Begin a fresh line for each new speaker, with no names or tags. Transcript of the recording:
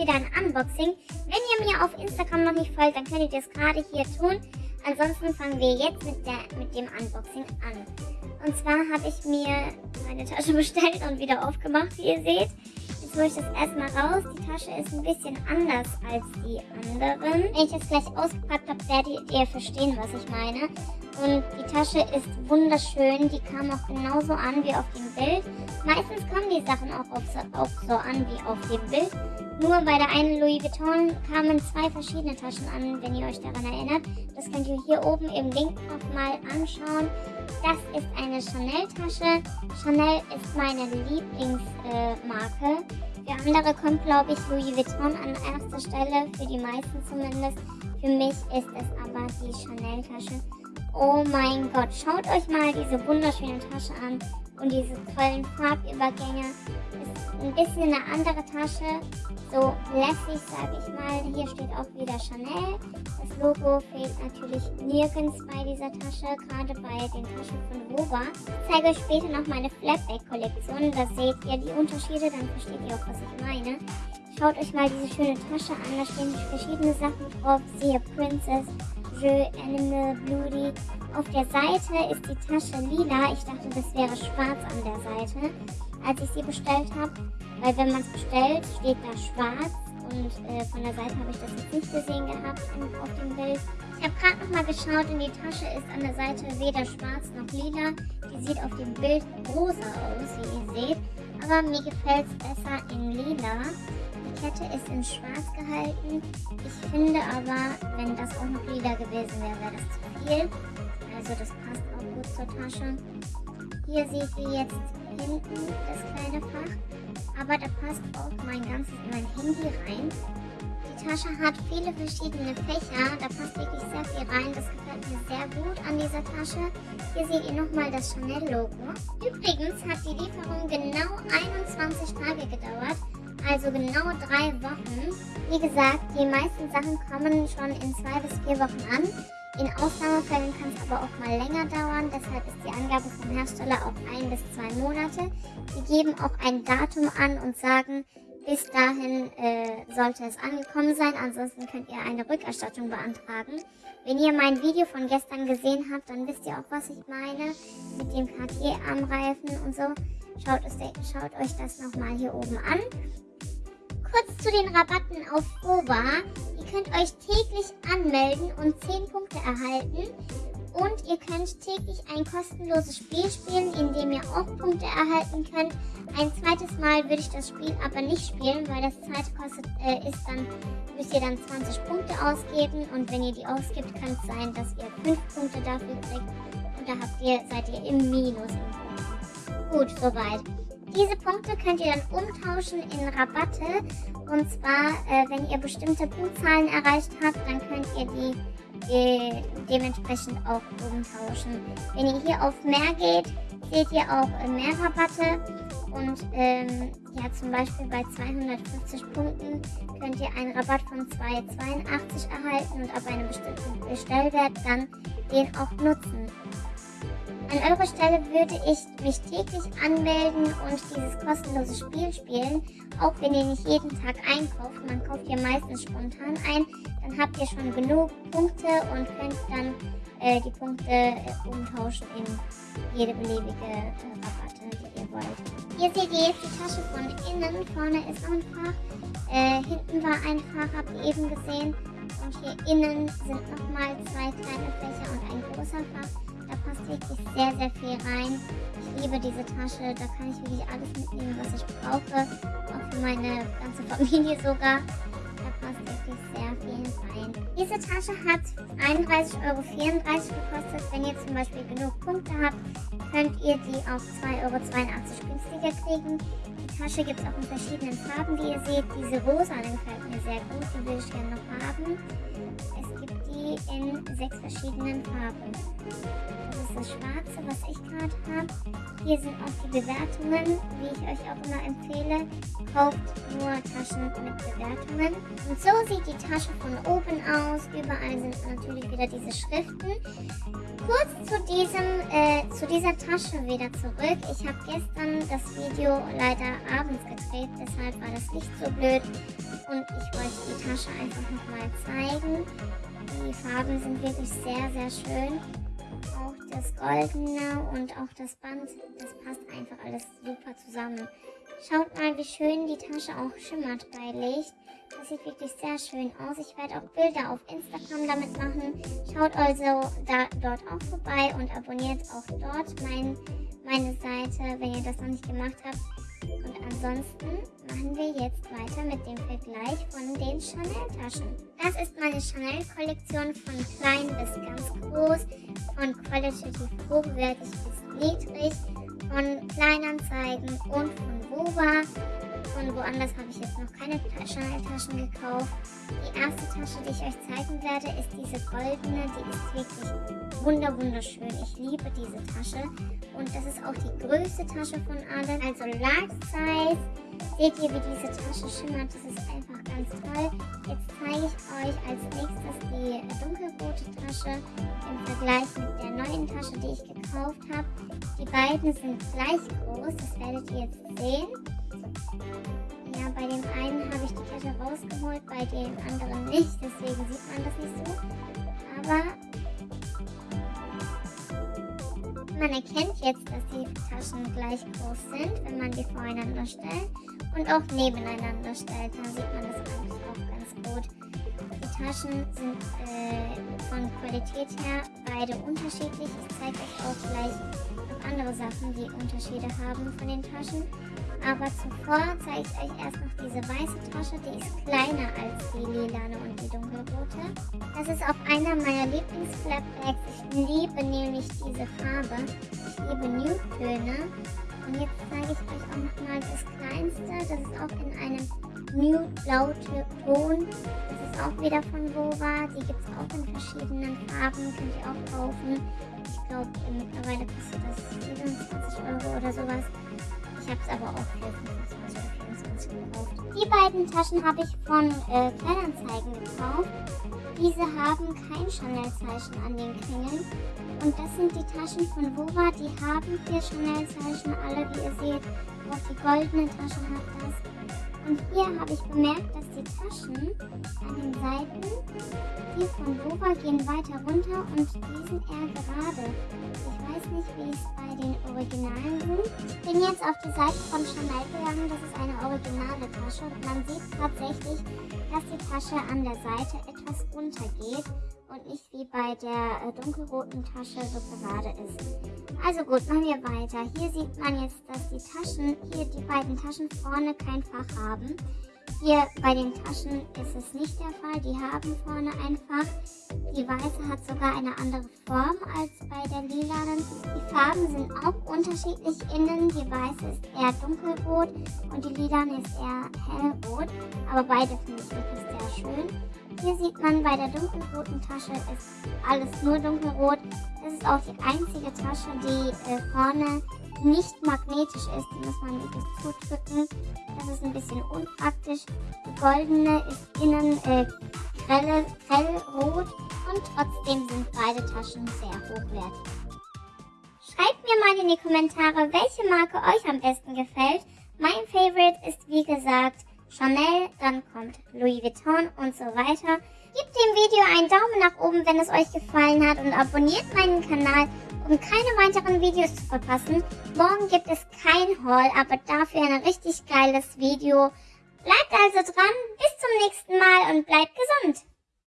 wieder ein Unboxing. Wenn ihr mir auf Instagram noch nicht folgt, dann könnt ihr das gerade hier tun. Ansonsten fangen wir jetzt mit, der, mit dem Unboxing an. Und zwar habe ich mir meine Tasche bestellt und wieder aufgemacht, wie ihr seht. Jetzt hole ich das erstmal raus. Die Tasche ist ein bisschen anders als die anderen. Wenn ich das gleich ausgepackt habe, werdet ihr verstehen, was ich meine. Und die Tasche ist wunderschön. Die kam auch genauso an wie auf dem Bild. Meistens kommen die Sachen auch, auf so, auch so an wie auf dem Bild. Nur bei der einen Louis Vuitton kamen zwei verschiedene Taschen an, wenn ihr euch daran erinnert. Das könnt ihr hier oben im Link nochmal anschauen. Das ist eine Chanel-Tasche. Chanel ist meine Lieblingsmarke. Äh, für andere kommt, glaube ich, Louis Vuitton an erster Stelle, für die meisten zumindest. Für mich ist es aber die Chanel-Tasche. Oh mein Gott, schaut euch mal diese wunderschöne Tasche an und diese tollen Farbübergänge. Ist ein bisschen eine andere Tasche, so lässig, sage ich mal. Hier steht auch wieder Chanel. Das Logo fehlt natürlich nirgends bei dieser Tasche, gerade bei den Taschen von Rover. Ich zeige euch später noch meine Flapback-Kollektion. Da seht ihr die Unterschiede, dann versteht ihr auch, was ich meine. Schaut euch mal diese schöne Tasche an, da stehen verschiedene Sachen drauf. Siehe Princess, Jeu, Animal, Beauty. Auf der Seite ist die Tasche lila. Ich dachte, das wäre schwarz an der Seite, als ich sie bestellt habe. Weil wenn man es bestellt, steht da schwarz. Und äh, von der Seite habe ich das jetzt nicht gesehen gehabt auf dem Bild. Ich habe gerade nochmal geschaut und die Tasche ist an der Seite weder schwarz noch lila. Die sieht auf dem Bild rosa aus, wie ihr seht. Aber mir gefällt es besser in lila. Die Kette ist in schwarz gehalten. Ich finde aber, wenn das auch noch lila gewesen wäre, wäre das zu viel. Also das passt auch gut zur Tasche. Hier seht ihr jetzt hinten das kleine Fach. Aber da passt auch mein ganzes, mein Handy rein. Die Tasche hat viele verschiedene Fächer. Da passt wirklich sehr viel rein. Das gefällt mir sehr gut an dieser Tasche. Hier seht ihr nochmal das Chanel-Logo. Übrigens hat die Lieferung genau 21 Tage gedauert also genau drei Wochen. Wie gesagt, die meisten Sachen kommen schon in zwei bis vier Wochen an. In Ausnahmefällen kann es aber auch mal länger dauern, deshalb ist die Angabe vom Hersteller auch ein bis zwei Monate. Sie geben auch ein Datum an und sagen, bis dahin äh, sollte es angekommen sein, ansonsten könnt ihr eine Rückerstattung beantragen. Wenn ihr mein Video von gestern gesehen habt, dann wisst ihr auch, was ich meine mit dem Cartier-Armreifen und so. Schaut, es, schaut euch das nochmal hier oben an. Kurz zu den Rabatten auf Fova. Ihr könnt euch täglich anmelden und 10 Punkte erhalten. Und ihr könnt täglich ein kostenloses Spiel spielen, in dem ihr auch Punkte erhalten könnt. Ein zweites Mal würde ich das Spiel aber nicht spielen, weil das zweite kostet, äh, ist dann, müsst ihr dann 20 Punkte ausgeben. Und wenn ihr die ausgibt, kann es sein, dass ihr 5 Punkte dafür kriegt. Und da habt ihr, seid ihr im Minus. Gut, soweit. Diese Punkte könnt ihr dann umtauschen in Rabatte. Und zwar, äh, wenn ihr bestimmte Punktzahlen erreicht habt, dann könnt ihr die äh, dementsprechend auch umtauschen. Wenn ihr hier auf mehr geht, seht ihr auch mehr Rabatte. Und ähm, ja, zum Beispiel bei 250 Punkten könnt ihr einen Rabatt von 2,82 erhalten und ab einem bestimmten Bestellwert dann den auch nutzen. An eurer Stelle würde ich mich täglich anmelden und dieses kostenlose Spiel spielen, auch wenn ihr nicht jeden Tag einkauft. Man kauft ja meistens spontan ein, dann habt ihr schon genug Punkte und könnt dann äh, die Punkte äh, umtauschen in jede beliebige äh, Rabatte, die ihr wollt. Hier seht ihr jetzt die Tasche von innen. Vorne ist noch ein Fach. Äh, hinten war ein Fach, habt ihr eben gesehen. Und hier innen sind nochmal zwei kleine Fächer und ein großer Fach. Da passt wirklich sehr, sehr viel rein. Ich liebe diese Tasche. Da kann ich wirklich alles mitnehmen, was ich brauche. Auch für meine ganze Familie sogar. Da passt wirklich sehr viel rein. Diese Tasche hat 31,34 Euro gekostet. Wenn ihr zum Beispiel genug Punkte habt, könnt ihr die auf 2,82 Euro günstiger kriegen. Die Tasche gibt es auch in verschiedenen Farben, wie ihr seht. Diese rosa gefällt mir sehr gut. Die will ich gerne noch haben. Es gibt die in sechs verschiedenen Farben. Das ist das Schwarze, was ich gerade habe. Hier sind auch die Bewertungen, wie ich euch auch immer empfehle. Kauft nur Taschen mit Bewertungen. Und so sieht die Tasche von oben aus. Überall sind natürlich wieder diese Schriften. Kurz zu, diesem, äh, zu dieser Tasche wieder zurück. Ich habe gestern das Video leider abends gedreht, deshalb war das Licht so blöd. Und ich wollte die Tasche einfach nochmal zeigen. Die Farben sind wirklich sehr, sehr schön. Auch das Goldene und auch das Band, das passt einfach alles super zusammen. Schaut mal, wie schön die Tasche auch schimmert bei Licht. Das sieht wirklich sehr schön aus. Ich werde auch Bilder auf Instagram damit machen. Schaut also da, dort auch vorbei und abonniert auch dort mein, meine Seite, wenn ihr das noch nicht gemacht habt. Und ansonsten machen wir jetzt weiter mit dem Vergleich von den Chanel-Taschen. Das ist meine Chanel-Kollektion von klein bis ganz groß, von qualitativ hochwertig bis niedrig, von Kleinanzeigen und von Wova. Von woanders habe ich jetzt noch keine Chanel-Taschen gekauft. Die erste Tasche, die ich euch zeigen werde, ist diese goldene. Die ist wirklich wunder wunderschön. Ich liebe diese Tasche. Und das ist auch die größte Tasche von allen. Also Large Size. Seht ihr, wie diese Tasche schimmert? Das ist einfach ganz toll. Jetzt zeige ich euch als nächstes die dunkelrote Tasche im Vergleich mit der neuen Tasche, die ich gekauft habe. Die beiden sind gleich groß. Das werdet ihr jetzt sehen. Ja, bei dem einen habe ich die Tasche rausgeholt, bei dem anderen nicht. Deswegen sieht man das nicht so. Aber man erkennt jetzt, dass die Taschen gleich groß sind, wenn man die voreinander stellt und auch nebeneinander stellt. Da sieht man das eigentlich auch ganz gut. Die Taschen sind äh, von Qualität her beide unterschiedlich. Ich zeige euch auch gleich noch andere Sachen, die Unterschiede haben von den Taschen. Aber zuvor zeige ich euch erst noch diese weiße Tasche, die ist kleiner als die lilane und die dunkelrote. Das ist auch einer meiner Lieblings-Flapbags. Ich liebe nämlich diese Farbe. Ich liebe Nude-Töne. Und jetzt zeige ich euch auch nochmal das kleinste. Das ist auch in einem Nude-Blau-Ton. Das ist auch wieder von Wova. Die gibt es auch in verschiedenen Farben. Könnt ihr auch kaufen. Ich glaube, mittlerweile kostet das 24 Euro oder sowas. Habe es aber auch für 25 oder 24 gekauft. Die beiden Taschen habe ich von äh, Kleinanzeigen gekauft. Diese haben kein Chanel-Zeichen an den Klingeln. Und das sind die Taschen von Wova. Die haben vier Chanel-Zeichen, alle wie ihr seht. Auch die goldene Tasche hat das. Und hier habe ich bemerkt, dass die Taschen an den Seiten, die von Wova gehen weiter runter und die sind eher gerade. Nicht, wie es bei den Originalen sind. Bin jetzt auf die Seite von Chanel gegangen. Das ist eine originale Tasche und man sieht tatsächlich, dass die Tasche an der Seite etwas runtergeht und nicht wie bei der äh, dunkelroten Tasche so gerade ist. Also gut, machen wir weiter. Hier sieht man jetzt, dass die Taschen, hier die beiden Taschen vorne kein Fach haben. Hier bei den Taschen ist es nicht der Fall. Die haben vorne ein Fach. Die weiße hat sogar eine andere Form als bei der lilanen. Die Farben sind auch unterschiedlich innen. Die weiße ist eher dunkelrot und die lilane ist eher hellrot. Aber beide finde ich wirklich sehr schön. Hier sieht man bei der dunkelroten Tasche ist alles nur dunkelrot. Das ist auch die einzige Tasche, die äh, vorne nicht magnetisch ist. Die muss man wirklich zudrücken. Das ist ein bisschen unpraktisch. Die goldene ist innen äh, grelle, grellrot und trotzdem sind beide Taschen sehr hochwertig. Schreibt mir mal in die Kommentare, welche Marke euch am besten gefällt. Mein Favorite ist wie gesagt Chanel, dann kommt Louis Vuitton und so weiter. Gebt dem Video einen Daumen nach oben, wenn es euch gefallen hat und abonniert meinen Kanal, um keine weiteren Videos zu verpassen. Morgen gibt es kein Haul, aber dafür ein richtig geiles Video. Bleibt also dran, bis zum nächsten Mal und bleibt gesund!